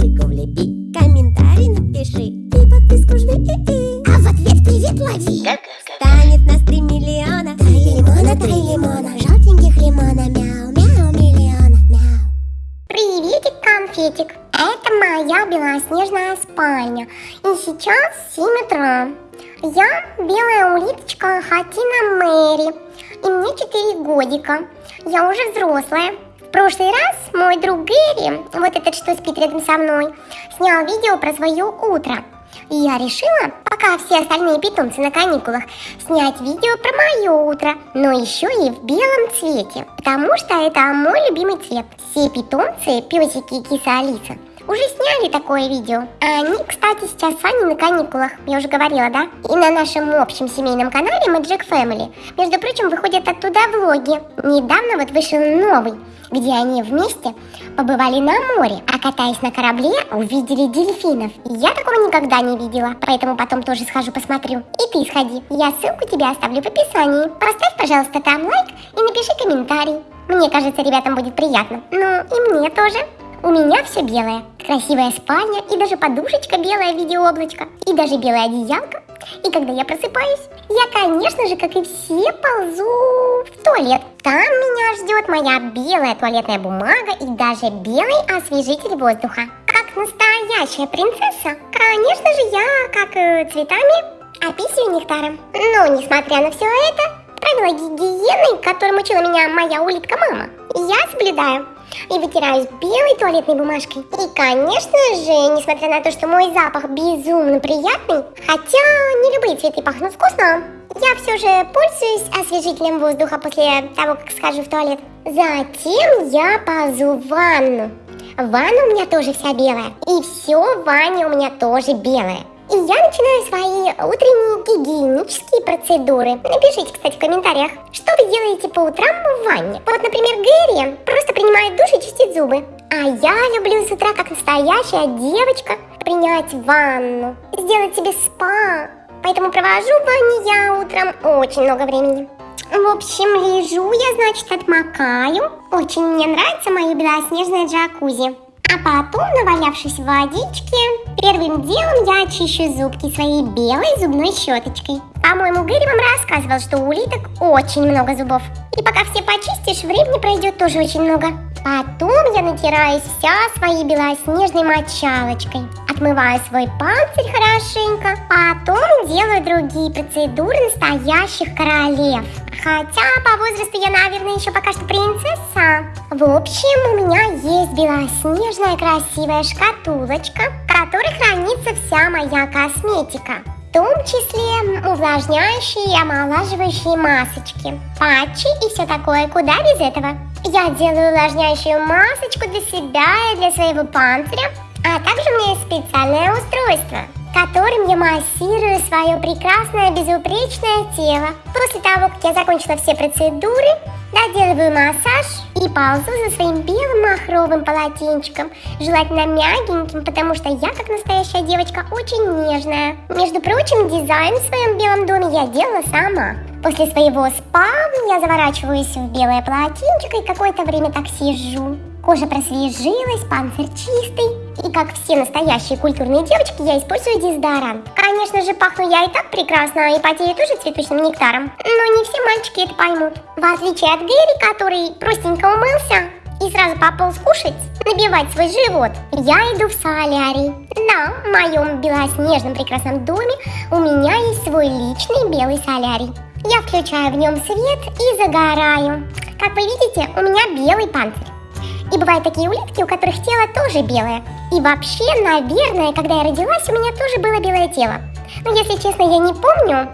лайкосику влепи Комментарий напиши И подписку жми и -и. А в ответ привет лови Станет на три миллиона Три лимона, три лимона Желтеньких лимона Мяу, мяу, миллиона, мяу Приветик, конфетик! Это моя белоснежная спальня. И сейчас 7 утра. Я белая улиточка Хатина Мэри. И мне 4 годика. Я уже взрослая. В прошлый раз мой друг Гэри, вот этот, что спит рядом со мной, снял видео про свое утро. И я решила, пока все остальные питомцы на каникулах, снять видео про мое утро, но еще и в белом цвете, потому что это мой любимый цвет. Все питомцы, песики и киса Алиса, уже сняли такое видео. А они, кстати, сейчас с вами на каникулах, я уже говорила, да? И на нашем общем семейном канале Magic Family, между прочим, выходят оттуда влоги. Недавно вот вышел новый, где они вместе побывали на море, а катаясь на корабле, увидели дельфинов. Я такого никогда не видела, поэтому потом тоже схожу посмотрю. И ты сходи, я ссылку тебе оставлю в описании. Поставь, пожалуйста, там лайк и напиши комментарий. Мне кажется, ребятам будет приятно. Ну, и мне тоже. У меня все белое. Красивая спальня и даже подушечка белая в виде облачка. И даже белая одеялка. И когда я просыпаюсь, я, конечно же, как и все, ползу в туалет. Там меня ждет моя белая туалетная бумага и даже белый освежитель воздуха. Как настоящая принцесса, конечно же, я, как э, цветами, описываю нектаром. Но, несмотря на все это, правила гигиены, которым учила меня моя улитка-мама, я соблюдаю и вытираюсь белой туалетной бумажкой. И, конечно же, несмотря на то, что мой запах безумно приятный, хотя не любые цветы пахнут вкусно, я все же пользуюсь освежителем воздуха после того, как схожу в туалет. Затем я ползу в ванну. Ванна у меня тоже вся белая. И все в ванне у меня тоже белое. И я начинаю свои утренние гигиенические процедуры. Напишите, кстати, в комментариях, что вы делаете по утрам в ванне. Вот, например, Гэри просто принимает душ и чистит зубы. А я люблю с утра, как настоящая девочка, принять ванну, сделать себе спа. Поэтому провожу в ванне я утром очень много времени. В общем, лежу я, значит, отмокаю. Очень мне нравится мое белоснежное джакузи. А потом, навалявшись в водичке, первым делом я очищу зубки своей белой зубной щеточкой. По-моему, Гэри вам рассказывал, что у улиток очень много зубов. И пока все почистишь, времени пройдет тоже очень много. Потом я натираюсь вся своей белоснежной мочалочкой. Отмываю свой панцирь хорошенько. Потом делаю другие процедуры настоящих королев. Хотя по возрасту я, наверное, еще пока что принцесса. В общем, у меня есть белоснежная красивая шкатулочка, которой хранится вся моя косметика. В том числе увлажняющие и омолаживающие масочки, патчи и все такое. Куда без этого? Я делаю увлажняющую масочку для себя и для своего панциря, а также у меня есть специальное устройство, которым я массирую свое прекрасное безупречное тело. После того, как я закончила все процедуры, доделываю массаж и ползу за своим белым махровым полотенчиком, желательно мягеньким, потому что я, как настоящая девочка, очень нежная. Между прочим, дизайн в своем белом доме я делала сама. После своего спа я заворачиваюсь в белое полотенчико и какое-то время так сижу. Кожа просвежилась, панцирь чистый. И как все настоящие культурные девочки, я использую дезодорант. Конечно же, пахну я и так прекрасно, и потею тоже цветочным нектаром. Но не все мальчики это поймут. В отличие от Гэри, который простенько умылся и сразу пополз кушать, набивать свой живот, я иду в солярий. Да, в моем белоснежном прекрасном доме у меня есть свой личный белый солярий. Я включаю в нем свет и загораю. Как вы видите, у меня белый панцирь. И бывают такие улитки, у которых тело тоже белое. И вообще, наверное, когда я родилась, у меня тоже было белое тело. Но если честно, я не помню.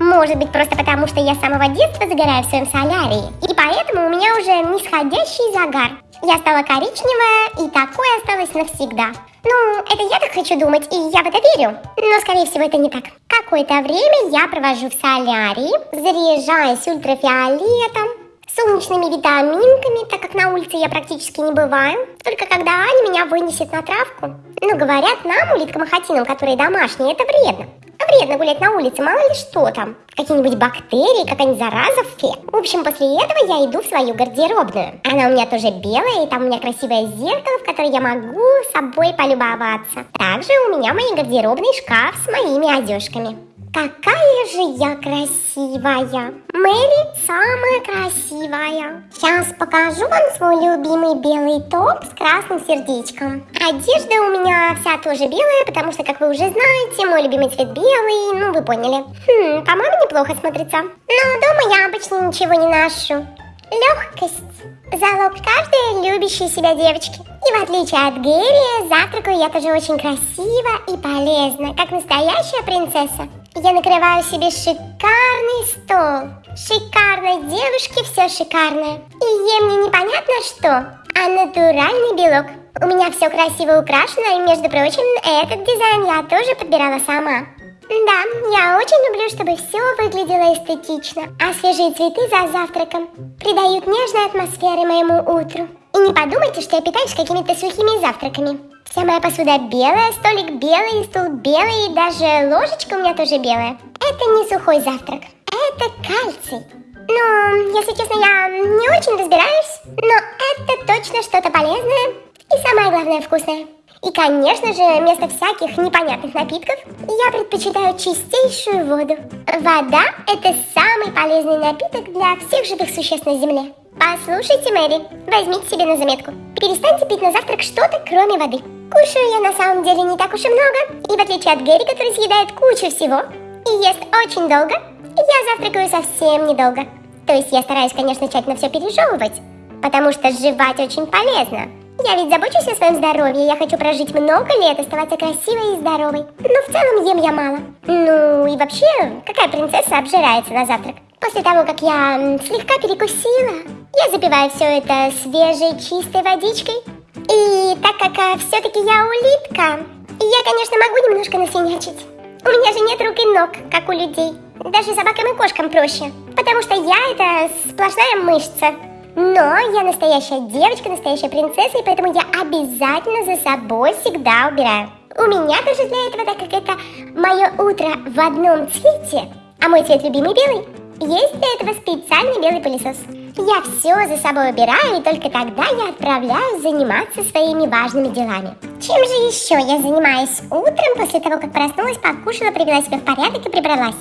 Может быть, просто потому, что я с самого детства загораю в своем солярии. И поэтому у меня уже нисходящий загар. Я стала коричневая, и такое осталось навсегда. Ну, это я так хочу думать, и я в это верю. Но, скорее всего, это не так. Какое-то время я провожу в солярии, заряжаясь ультрафиолетом, солнечными витаминками, так как на улице я практически не бываю. Только когда Аня меня вынесет на травку. Но говорят нам, улиткам и которые домашние, это вредно. Вредно гулять на улице, мало ли что там. Какие-нибудь бактерии, какая-нибудь зараза в фе. В общем, после этого я иду в свою гардеробную. Она у меня тоже белая, и там у меня красивое зеркало, в которое я могу собой полюбоваться. Также у меня в моей гардеробной шкаф с моими одежками. Какая же я красивая! Мэри самая красивая! Сейчас покажу вам свой любимый белый топ с красным сердечком. Одежда у меня вся тоже белая, потому что, как вы уже знаете, мой любимый цвет белый, ну вы поняли. Хм, по-моему, неплохо смотрится. Но дома я обычно ничего не ношу. Легкость – залог каждой любящей себя девочки. И в отличие от Гэри, завтракаю я тоже очень красиво и полезно, как настоящая принцесса. Я накрываю себе шикарный стол. Шикарной девушке все шикарное. И ем не непонятно что, а натуральный белок. У меня все красиво украшено, и, между прочим, этот дизайн я тоже подбирала сама. Да, я очень люблю, чтобы все выглядело эстетично, а свежие цветы за завтраком придают нежной атмосферы моему утру. И не подумайте, что я питаюсь какими-то сухими завтраками. Вся моя посуда белая, столик белый, стул белый, и даже ложечка у меня тоже белая. Это не сухой завтрак, это кальций. Ну, если честно, я не очень разбираюсь, но это точно что-то полезное и самое главное вкусное. И, конечно же, вместо всяких непонятных напитков я предпочитаю чистейшую воду. Вода – это самый полезный напиток для всех живых существ на Земле. Послушайте, Мэри, возьмите себе на заметку. Перестаньте пить на завтрак что-то, кроме воды. Кушаю я на самом деле не так уж и много, и в отличие от Гэри, который съедает кучу всего и ест очень долго, я завтракаю совсем недолго. То есть я стараюсь, конечно, тщательно все пережевывать, потому что жевать очень полезно. Я ведь забочусь о своем здоровье, я хочу прожить много лет, оставаться красивой и здоровой. Но в целом ем я мало. Ну и вообще, какая принцесса обжирается на завтрак? После того, как я слегка перекусила, я запиваю все это свежей чистой водичкой. И так как а, все-таки я улитка, я, конечно, могу немножко насинячить. У меня же нет рук и ног, как у людей. Даже собакам и кошкам проще. Потому что я это сплошная мышца. Но я настоящая девочка, настоящая принцесса, и поэтому я обязательно за собой всегда убираю. У меня тоже для этого, так как это мое утро в одном цвете, а мой цвет любимый белый, есть для этого специальный белый пылесос. Я все за собой убираю, и только тогда я отправляюсь заниматься своими важными делами. Чем же еще я занимаюсь утром после того, как проснулась, покушала, привела себя в порядок и прибралась?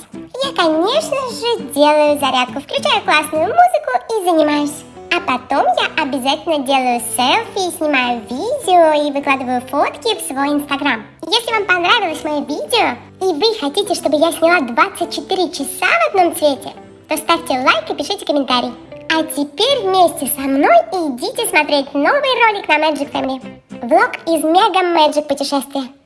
Я, конечно же, делаю зарядку, включаю классную музыку и занимаюсь. А потом я обязательно делаю селфи, снимаю видео и выкладываю фотки в свой инстаграм. Если вам понравилось мое видео и вы хотите, чтобы я сняла 24 часа в одном цвете, то ставьте лайк и пишите комментарий. А теперь вместе со мной идите смотреть новый ролик на Magic Family. Влог из Мега Magic путешествия.